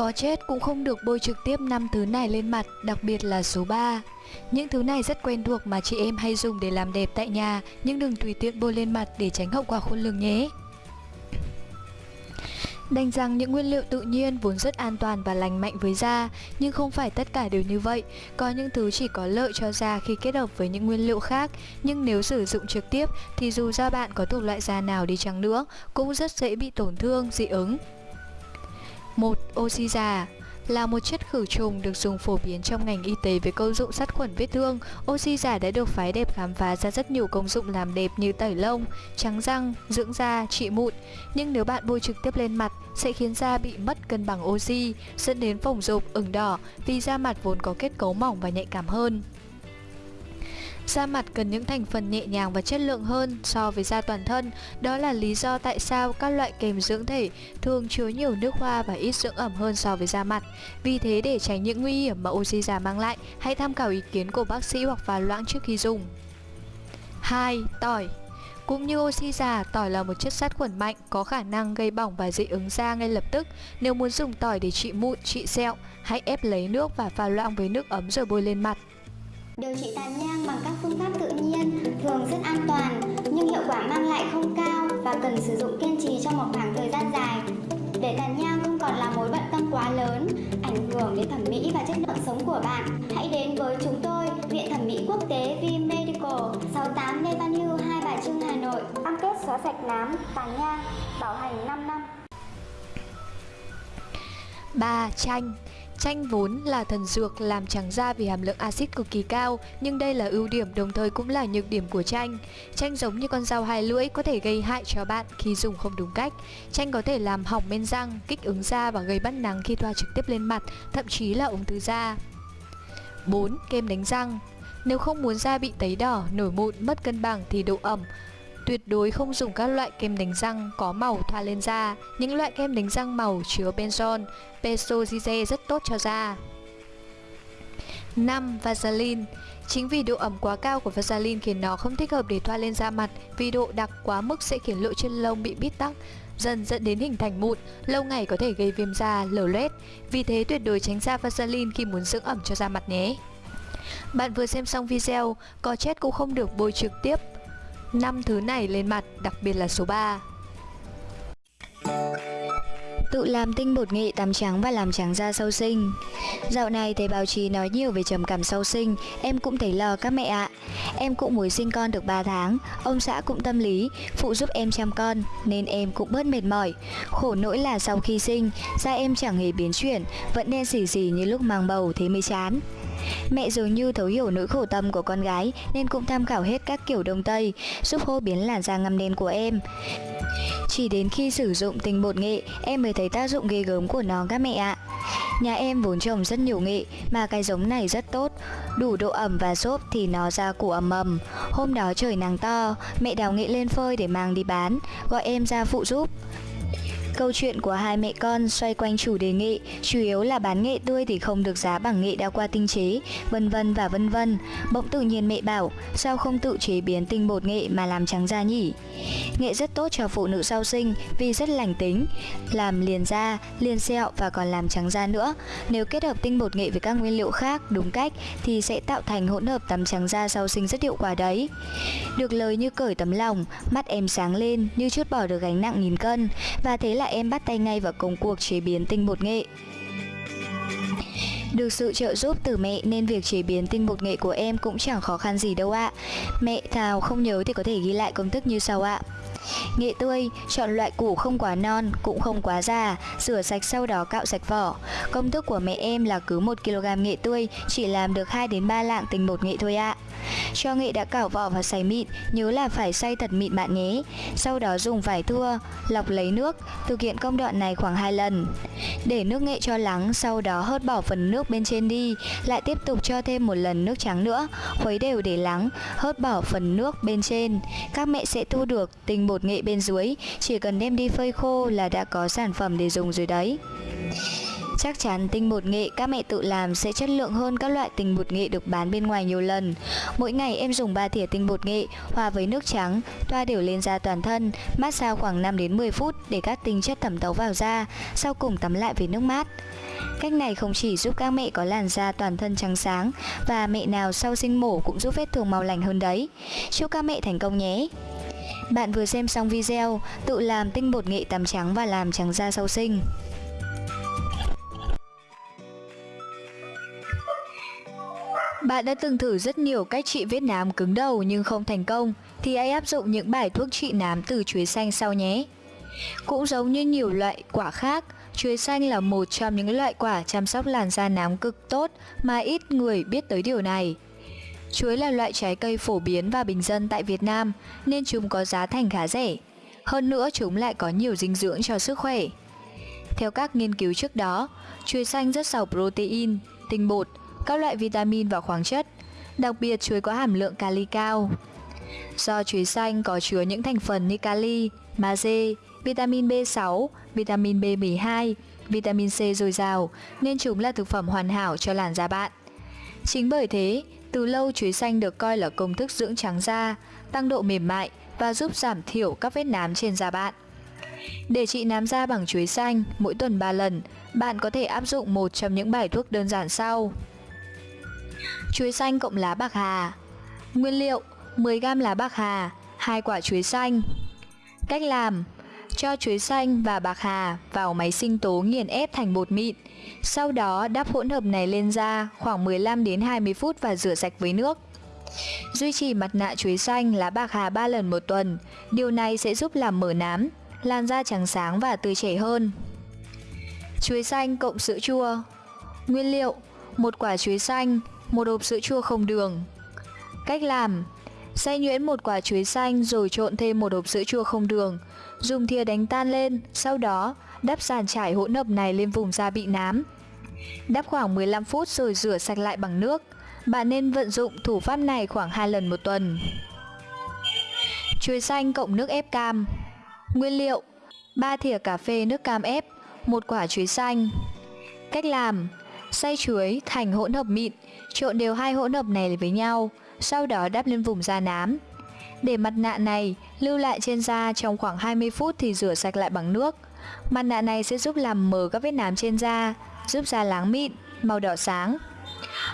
Có chết cũng không được bôi trực tiếp năm thứ này lên mặt, đặc biệt là số 3. Những thứ này rất quen thuộc mà chị em hay dùng để làm đẹp tại nhà, nhưng đừng tùy tiện bôi lên mặt để tránh hậu quả khôn lường nhé. Đành rằng những nguyên liệu tự nhiên vốn rất an toàn và lành mạnh với da, nhưng không phải tất cả đều như vậy. Có những thứ chỉ có lợi cho da khi kết hợp với những nguyên liệu khác, nhưng nếu sử dụng trực tiếp thì dù da bạn có thuộc loại da nào đi chăng nữa, cũng rất dễ bị tổn thương, dị ứng. 1. Oxy già là một chất khử trùng được dùng phổ biến trong ngành y tế với công dụng sát khuẩn vết thương. Oxy giả đã được phái đẹp khám phá ra rất nhiều công dụng làm đẹp như tẩy lông, trắng răng, dưỡng da, trị mụn. Nhưng nếu bạn bôi trực tiếp lên mặt sẽ khiến da bị mất cân bằng oxy, dẫn đến phồng rộp, ửng đỏ vì da mặt vốn có kết cấu mỏng và nhạy cảm hơn. Da mặt cần những thành phần nhẹ nhàng và chất lượng hơn so với da toàn thân. Đó là lý do tại sao các loại kem dưỡng thể thường chứa nhiều nước hoa và ít dưỡng ẩm hơn so với da mặt. Vì thế để tránh những nguy hiểm mà oxy già mang lại, hãy tham khảo ý kiến của bác sĩ hoặc pha loãng trước khi dùng. 2. Tỏi cũng như oxy già, tỏi là một chất sát khuẩn mạnh, có khả năng gây bỏng và dị ứng da ngay lập tức. Nếu muốn dùng tỏi để trị mụn, trị sẹo, hãy ép lấy nước và pha loãng với nước ấm rồi bôi lên mặt. Điều trị tàn nhang bằng các phương pháp tự nhiên thường rất an toàn nhưng hiệu quả mang lại không cao và cần sử dụng kiên trì trong một khoảng thời gian dài. Để tàn nhang không còn là mối bận tâm quá lớn, ảnh hưởng đến thẩm mỹ và chất lượng sống của bạn, hãy đến với chúng tôi, Viện Thẩm mỹ Quốc tế V Medical, 68 Lê Văn Hưu, Hai Bà Trưng, Hà Nội. Cam kết xóa sạch nám, tàn nhang, bảo hành 5 năm. 3. Chanh Chanh vốn là thần dược làm trắng da vì hàm lượng axit cực kỳ cao, nhưng đây là ưu điểm đồng thời cũng là nhược điểm của chanh. Chanh giống như con dao hai lưỡi có thể gây hại cho bạn khi dùng không đúng cách. Chanh có thể làm hỏng men răng, kích ứng da và gây bắt nắng khi thoa trực tiếp lên mặt, thậm chí là ung thư da. 4. Kem đánh răng Nếu không muốn da bị tấy đỏ, nổi mụn, mất cân bằng thì độ ẩm Tuyệt đối không dùng các loại kem đánh răng có màu thoa lên da. Những loại kem đánh răng màu chứa benzoin, benzoize rất tốt cho da. 5. Vaseline Chính vì độ ẩm quá cao của Vaseline khiến nó không thích hợp để thoa lên da mặt vì độ đặc quá mức sẽ khiến lỗ chân lông bị bít tắc, dần dẫn đến hình thành mụn, lâu ngày có thể gây viêm da, lở loét. Vì thế tuyệt đối tránh xa Vaseline khi muốn dưỡng ẩm cho da mặt nhé. Bạn vừa xem xong video, có chết cũng không được bôi trực tiếp 5 thứ này lên mặt, đặc biệt là số 3. Tự làm tinh bột nghệ tắm trắng và làm trắng da sau sinh. Dạo này thấy báo chí nói nhiều về trầm cảm sau sinh Em cũng thấy lo các mẹ ạ. Em cũng mới sinh con được 3 tháng Ông xã cũng tâm lý Phụ giúp em chăm con Nên em cũng bớt mệt mỏi. Khổ nỗi là sau khi sinh Da em chẳng hề biến chuyển Vẫn đen xỉ xỉ như lúc mang bầu thế mới chán. Mẹ dường như thấu hiểu nỗi khổ tâm của con gái nên cũng tham khảo hết các kiểu đông tây, giúp hô biến làn da ngăm đen của em. Chỉ đến khi sử dụng tinh bột nghệ, em mới thấy tác dụng ghê gớm của nó các mẹ ạ. Nhà em vốn trồng rất nhiều nghệ mà cái giống này rất tốt, đủ độ ẩm và xốp thì nó ra củ ẩm ẩm. Hôm đó trời nắng to, mẹ đào nghệ lên phơi để mang đi bán, gọi em ra phụ giúp. Câu chuyện của hai mẹ con xoay quanh chủ đề nghệ, chủ yếu là bán nghệ tươi thì không được giá bằng nghệ đã qua tinh chế, vân vân và vân vân. Bỗng tự nhiên mẹ bảo, sao không tự chế biến tinh bột nghệ mà làm trắng da nhỉ? Nghệ rất tốt cho phụ nữ sau sinh vì rất lành tính, làm liền da, liền sẹo và còn làm trắng da nữa. Nếu kết hợp tinh bột nghệ với các nguyên liệu khác đúng cách thì sẽ tạo thành hỗn hợp tắm trắng da sau sinh rất hiệu quả đấy. Được lời như cởi tấm lòng, mắt em sáng lên như chút bỏ được gánh nặng nghìn cân và thế lại em bắt tay ngay vào công cuộc chế biến tinh bột nghệ. Được sự trợ giúp từ mẹ nên việc chế biến tinh bột nghệ của em cũng chẳng khó khăn gì đâu ạ. Mẹ Thảo không nhớ thì có thể ghi lại công thức như sau ạ. Nghệ tươi, chọn loại củ không quá non, cũng không quá già, rửa sạch sau đó cạo sạch vỏ. Công thức của mẹ em là cứ 1kg nghệ tươi chỉ làm được 2 đến 3 lạng tinh bột nghệ thôi ạ. Cho nghệ đã cảo vỏ và xay mịn, nhớ là phải xay thật mịn bạn nhé. Sau đó dùng vải thua, lọc lấy nước, thực hiện công đoạn này khoảng 2 lần. Để nước nghệ cho lắng, sau đó hớt bỏ phần nước bên trên đi, lại tiếp tục cho thêm một lần nước trắng nữa, khuấy đều để lắng, hớt bỏ phần nước bên trên. Các mẹ sẽ thu được tinh bột nghệ bên dưới, chỉ cần đem đi phơi khô là đã có sản phẩm để dùng rồi đấy. Chắc chắn tinh bột nghệ các mẹ tự làm sẽ chất lượng hơn các loại tinh bột nghệ được bán bên ngoài nhiều lần. Mỗi ngày em dùng 3 thìa tinh bột nghệ hòa với nước trắng, thoa đều lên da toàn thân, massage khoảng 5 đến 10 phút để các tinh chất thẩm thấu vào da, sau cùng tắm lại với nước mát. Cách này không chỉ giúp các mẹ có làn da toàn thân trắng sáng và mẹ nào sau sinh mổ cũng giúp vết thương mau lành hơn đấy. Chúc các mẹ thành công nhé! Bạn vừa xem xong video tự làm tinh bột nghệ tắm trắng và làm trắng da sau sinh. Bạn đã từng thử rất nhiều cách trị vết nám cứng đầu nhưng không thành công thì hãy áp dụng những bài thuốc trị nám từ chuối xanh sau nhé. Cũng giống như nhiều loại quả khác, chuối xanh là một trong những loại quả chăm sóc làn da nám cực tốt mà ít người biết tới điều này. Chuối là loại trái cây phổ biến và bình dân tại Việt Nam nên chúng có giá thành khá rẻ. Hơn nữa chúng lại có nhiều dinh dưỡng cho sức khỏe. Theo các nghiên cứu trước đó, chuối xanh rất giàu protein, tinh bột, các loại vitamin và khoáng chất. Đặc biệt chuối có hàm lượng kali cao. Do chuối xanh có chứa những thành phần như kali, magie, vitamin B6, vitamin B12, vitamin C dồi dào nên chúng là thực phẩm hoàn hảo cho làn da bạn. Chính bởi thế, từ lâu chuối xanh được coi là công thức dưỡng trắng da, tăng độ mềm mại và giúp giảm thiểu các vết nám trên da bạn. Để trị nám da bằng chuối xanh mỗi tuần 3 lần, bạn có thể áp dụng một trong những bài thuốc đơn giản sau. Chuối xanh cộng lá bạc hà. Nguyên liệu 10g lá bạc hà 2 quả chuối xanh. Cách làm Cho chuối xanh và bạc hà vào máy sinh tố nghiền ép thành bột mịn. Sau đó đắp hỗn hợp này lên da khoảng 15 đến 20 phút và rửa sạch với nước. Duy trì mặt nạ chuối xanh lá bạc hà 3 lần một tuần. Điều này sẽ giúp làm mở nám, làn da trắng sáng và tươi trẻ hơn. Chuối xanh cộng sữa chua. Nguyên liệu một quả chuối xanh, một hộp sữa chua không đường. Cách làm Xay nhuyễn một quả chuối xanh rồi trộn thêm một hộp sữa chua không đường. Dùng thìa đánh tan lên, sau đó đắp sàn trải hỗn hợp này lên vùng da bị nám. Đắp khoảng 15 phút rồi rửa sạch lại bằng nước. Bạn nên vận dụng thủ pháp này khoảng 2 lần một tuần. Chuối xanh cộng nước ép cam. Nguyên liệu 3 thìa cà phê nước cam ép một quả chuối xanh. Cách làm Xay chuối thành hỗn hợp mịn, trộn đều hai hỗn hợp này với nhau, sau đó đắp lên vùng da nám. Để mặt nạ này lưu lại trên da trong khoảng 20 phút thì rửa sạch lại bằng nước. Mặt nạ này sẽ giúp làm mờ các vết nám trên da, giúp da láng mịn, màu đỏ sáng.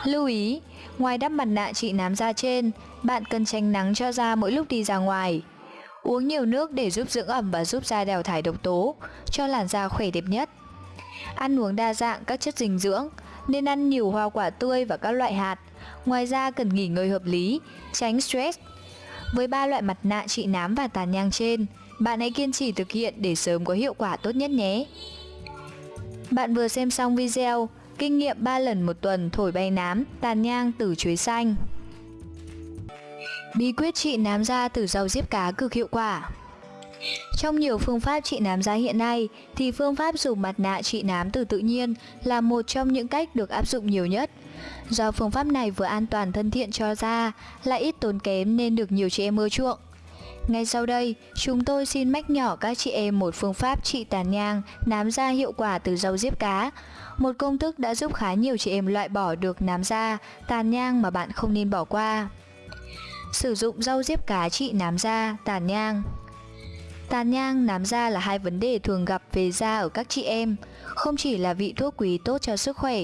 Lưu ý, ngoài đắp mặt nạ trị nám da trên, bạn cần tránh nắng cho da mỗi lúc đi ra ngoài. Uống nhiều nước để giúp dưỡng ẩm và giúp da đào thải độc tố, cho làn da khỏe đẹp nhất. Ăn uống đa dạng các chất dinh dưỡng, nên ăn nhiều hoa quả tươi và các loại hạt. Ngoài ra cần nghỉ ngơi hợp lý, tránh stress. Với ba loại mặt nạ trị nám và tàn nhang trên, bạn hãy kiên trì thực hiện để sớm có hiệu quả tốt nhất nhé. Bạn vừa xem xong video Kinh nghiệm 3 lần một tuần thổi bay nám, tàn nhang từ chuối xanh Bí quyết trị nám da từ rau diếp cá cực hiệu quả trong nhiều phương pháp trị nám da hiện nay thì phương pháp dùng mặt nạ trị nám từ tự nhiên là một trong những cách được áp dụng nhiều nhất. Do phương pháp này vừa an toàn thân thiện cho da, lại ít tốn kém nên được nhiều chị em ưa chuộng. Ngay sau đây, chúng tôi xin mách nhỏ các chị em một phương pháp trị tàn nhang, nám da hiệu quả từ rau diếp cá. Một công thức đã giúp khá nhiều chị em loại bỏ được nám da, tàn nhang mà bạn không nên bỏ qua. Sử dụng rau diếp cá trị nám da, tàn nhang Tàn nhang, nám da là hai vấn đề thường gặp về da ở các chị em, không chỉ là vị thuốc quý tốt cho sức khỏe,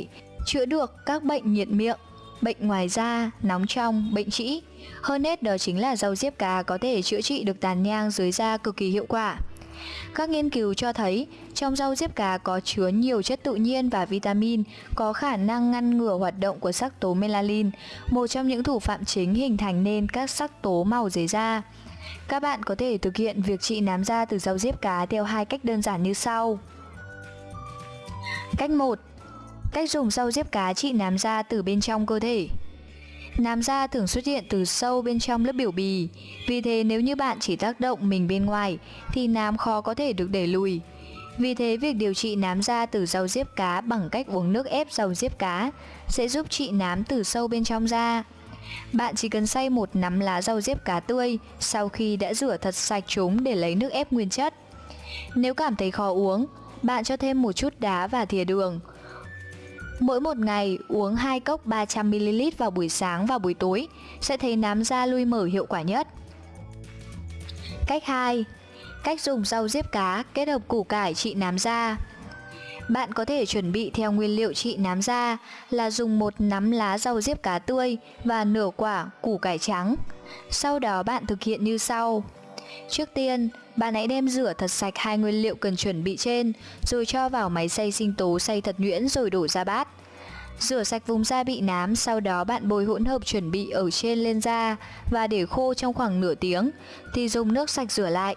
chữa được các bệnh nhiệt miệng, bệnh ngoài da, nóng trong, bệnh trĩ. Hơn hết đó chính là rau diếp cá có thể chữa trị được tàn nhang dưới da cực kỳ hiệu quả. Các nghiên cứu cho thấy trong rau diếp cá có chứa nhiều chất tự nhiên và vitamin có khả năng ngăn ngừa hoạt động của sắc tố melanin, một trong những thủ phạm chính hình thành nên các sắc tố màu dưới da. Các bạn có thể thực hiện việc trị nám da từ rau diếp cá theo hai cách đơn giản như sau. Cách 1. Cách dùng rau diếp cá trị nám da từ bên trong cơ thể. Nám da thường xuất hiện từ sâu bên trong lớp biểu bì, vì thế nếu như bạn chỉ tác động mình bên ngoài thì nám khó có thể được đẩy lùi. Vì thế việc điều trị nám da từ rau diếp cá bằng cách uống nước ép rau diếp cá sẽ giúp trị nám từ sâu bên trong da. Bạn chỉ cần xay một nắm lá rau diếp cá tươi sau khi đã rửa thật sạch chúng để lấy nước ép nguyên chất. Nếu cảm thấy khó uống, bạn cho thêm một chút đá và thìa đường. Mỗi một ngày uống 2 cốc 300ml vào buổi sáng và buổi tối sẽ thấy nám da lui mở hiệu quả nhất. Cách 2. Cách dùng rau diếp cá kết hợp củ cải trị nám da. Bạn có thể chuẩn bị theo nguyên liệu trị nám da là dùng một nắm lá rau diếp cá tươi và nửa quả củ cải trắng. Sau đó bạn thực hiện như sau. Trước tiên, bạn hãy đem rửa thật sạch hai nguyên liệu cần chuẩn bị trên, rồi cho vào máy xay sinh tố xay thật nhuyễn rồi đổ ra bát. Rửa sạch vùng da bị nám, sau đó bạn bôi hỗn hợp chuẩn bị ở trên lên da và để khô trong khoảng nửa tiếng, thì dùng nước sạch rửa lại.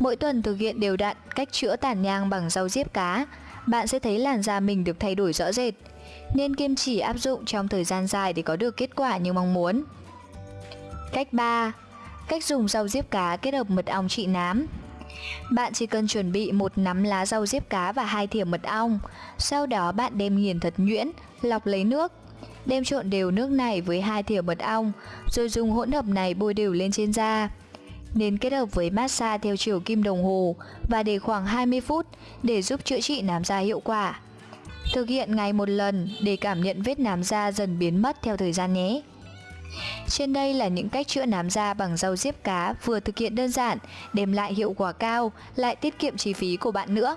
Mỗi tuần thực hiện đều đặn cách chữa tàn nhang bằng rau diếp cá, bạn sẽ thấy làn da mình được thay đổi rõ rệt. Nên kiên trì áp dụng trong thời gian dài để có được kết quả như mong muốn. Cách 3. Cách dùng rau diếp cá kết hợp mật ong trị nám bạn chỉ cần chuẩn bị một nắm lá rau diếp cá và hai thìa mật ong. Sau đó bạn đem nghiền thật nhuyễn, lọc lấy nước. Đem trộn đều nước này với hai thìa mật ong, rồi dùng hỗn hợp này bôi đều lên trên da. Nên kết hợp với massage theo chiều kim đồng hồ và để khoảng 20 phút để giúp chữa trị nám da hiệu quả. Thực hiện ngày một lần để cảm nhận vết nám da dần biến mất theo thời gian nhé. Trên đây là những cách chữa nám da bằng rau diếp cá vừa thực hiện đơn giản, đem lại hiệu quả cao, lại tiết kiệm chi phí của bạn nữa.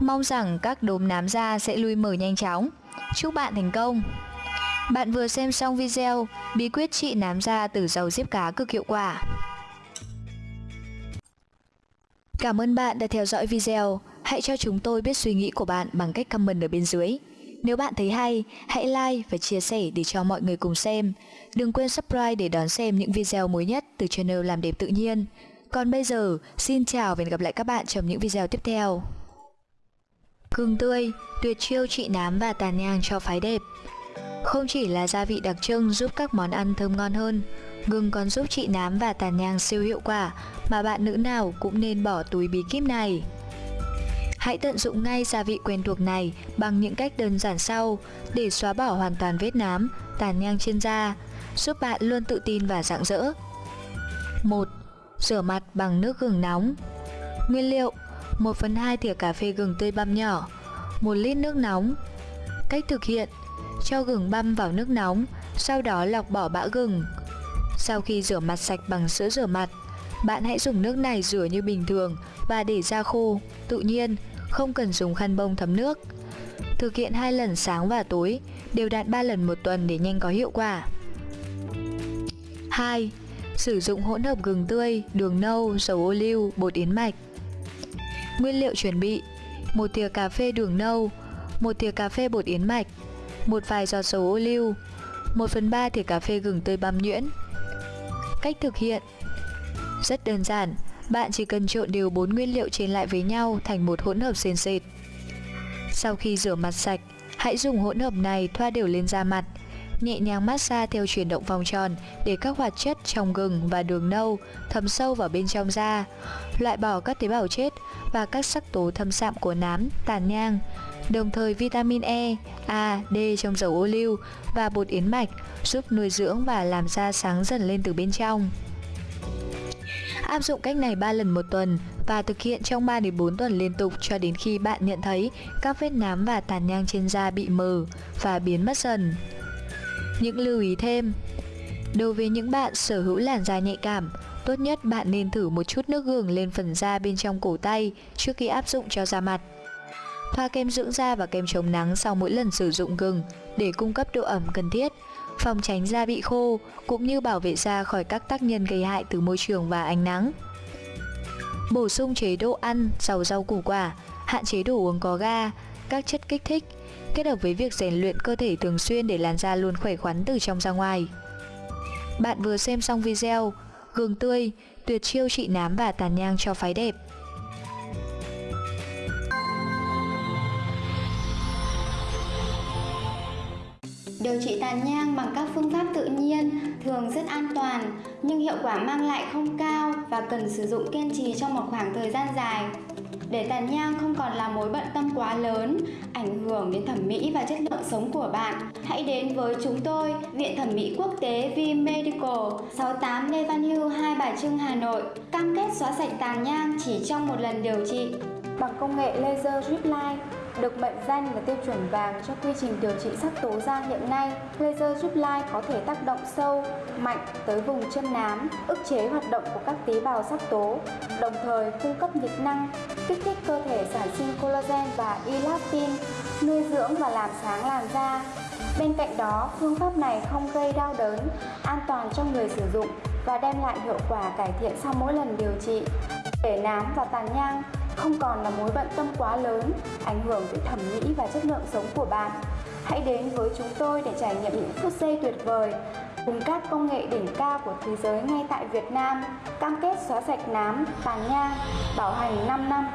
Mong rằng các đốm nám da sẽ lui mở nhanh chóng. Chúc bạn thành công! Bạn vừa xem xong video bí quyết trị nám da từ rau diếp cá cực hiệu quả. Cảm ơn bạn đã theo dõi video. Hãy cho chúng tôi biết suy nghĩ của bạn bằng cách comment ở bên dưới. Nếu bạn thấy hay, hãy like và chia sẻ để cho mọi người cùng xem. Đừng quên subscribe để đón xem những video mới nhất từ channel Làm đẹp tự nhiên. Còn bây giờ, xin chào và hẹn gặp lại các bạn trong những video tiếp theo. Gừng tươi, tuyệt chiêu trị nám và tàn nhang cho phái đẹp. Không chỉ là gia vị đặc trưng giúp các món ăn thơm ngon hơn, gừng còn giúp trị nám và tàn nhang siêu hiệu quả mà bạn nữ nào cũng nên bỏ túi bí kíp này. Hãy tận dụng ngay gia vị quen thuộc này bằng những cách đơn giản sau để xóa bỏ hoàn toàn vết nám, tàn nhang trên da, giúp bạn luôn tự tin và rạng rỡ. 1. Rửa mặt bằng nước gừng nóng Nguyên liệu 1 phần 2 thìa cà phê gừng tươi băm nhỏ 1 lít nước nóng Cách thực hiện cho gừng băm vào nước nóng Sau đó lọc bỏ bã gừng Sau khi rửa mặt sạch bằng sữa rửa mặt Bạn hãy dùng nước này rửa như bình thường Và để ra khô Tự nhiên không cần dùng khăn bông thấm nước. Thực hiện hai lần sáng và tối, đều đặn 3 lần một tuần để nhanh có hiệu quả. 2. Sử dụng hỗn hợp gừng tươi, đường nâu, dầu ô liu, bột yến mạch. Nguyên liệu chuẩn bị: một thìa cà phê đường nâu, một thìa cà phê bột yến mạch, một vài giọt dầu ô liu, 1 phần 3 thìa cà phê gừng tươi băm nhuyễn. Cách thực hiện rất đơn giản, bạn chỉ cần trộn đều bốn nguyên liệu trên lại với nhau thành một hỗn hợp sền sệt. Sau khi rửa mặt sạch, hãy dùng hỗn hợp này thoa đều lên da mặt, nhẹ nhàng massage theo chuyển động vòng tròn để các hoạt chất trong gừng và đường nâu thấm sâu vào bên trong da, loại bỏ các tế bào chết và các sắc tố thâm sạm của nám, tàn nhang. Đồng thời vitamin E, A, D trong dầu ô liu và bột yến mạch giúp nuôi dưỡng và làm da sáng dần lên từ bên trong. Áp dụng cách này 3 lần một tuần và thực hiện trong 3 đến 4 tuần liên tục cho đến khi bạn nhận thấy các vết nám và tàn nhang trên da bị mờ và biến mất dần. Những lưu ý thêm Đối với những bạn sở hữu làn da nhạy cảm, tốt nhất bạn nên thử một chút nước gừng lên phần da bên trong cổ tay trước khi áp dụng cho da mặt. Thoa kem dưỡng da và kem chống nắng sau mỗi lần sử dụng gừng để cung cấp độ ẩm cần thiết phòng tránh da bị khô cũng như bảo vệ da khỏi các tác nhân gây hại từ môi trường và ánh nắng. Bổ sung chế độ ăn giàu rau củ quả, hạn chế đồ uống có ga, các chất kích thích, kết hợp với việc rèn luyện cơ thể thường xuyên để làn da luôn khỏe khoắn từ trong ra ngoài. Bạn vừa xem xong video Gừng tươi, tuyệt chiêu trị nám và tàn nhang cho phái đẹp. Điều trị tàn nhang bằng các phương pháp tự nhiên thường rất an toàn nhưng hiệu quả mang lại không cao và cần sử dụng kiên trì trong một khoảng thời gian dài. Để tàn nhang không còn là mối bận tâm quá lớn, ảnh hưởng đến thẩm mỹ và chất lượng sống của bạn, hãy đến với chúng tôi, Viện Thẩm mỹ Quốc tế V Medical, 68 Lê Văn Hưu, Hai Bà Trưng, Hà Nội, cam kết xóa sạch tàn nhang chỉ trong một lần điều trị bằng công nghệ laser drip line được mệnh danh là tiêu chuẩn vàng cho quy trình điều trị sắc tố da hiện nay. Laser giúp lai có thể tác động sâu, mạnh tới vùng chân nám, ức chế hoạt động của các tế bào sắc tố, đồng thời cung cấp nhiệt năng, kích thích cơ thể sản sinh collagen và elastin, nuôi dưỡng và làm sáng làn da. Bên cạnh đó, phương pháp này không gây đau đớn, an toàn cho người sử dụng và đem lại hiệu quả cải thiện sau mỗi lần điều trị. Để nám và tàn nhang không còn là mối bận tâm quá lớn, ảnh hưởng tới thẩm mỹ và chất lượng sống của bạn. Hãy đến với chúng tôi để trải nghiệm những phút giây tuyệt vời cùng các công nghệ đỉnh cao của thế giới ngay tại Việt Nam, cam kết xóa sạch nám, tàn nhang, bảo hành 5 năm.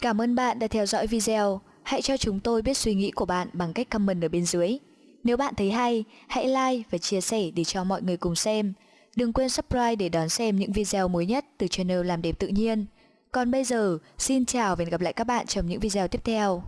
Cảm ơn bạn đã theo dõi video. Hãy cho chúng tôi biết suy nghĩ của bạn bằng cách comment ở bên dưới. Nếu bạn thấy hay, hãy like và chia sẻ để cho mọi người cùng xem. Đừng quên subscribe để đón xem những video mới nhất từ channel Làm đẹp tự nhiên. Còn bây giờ, xin chào và hẹn gặp lại các bạn trong những video tiếp theo.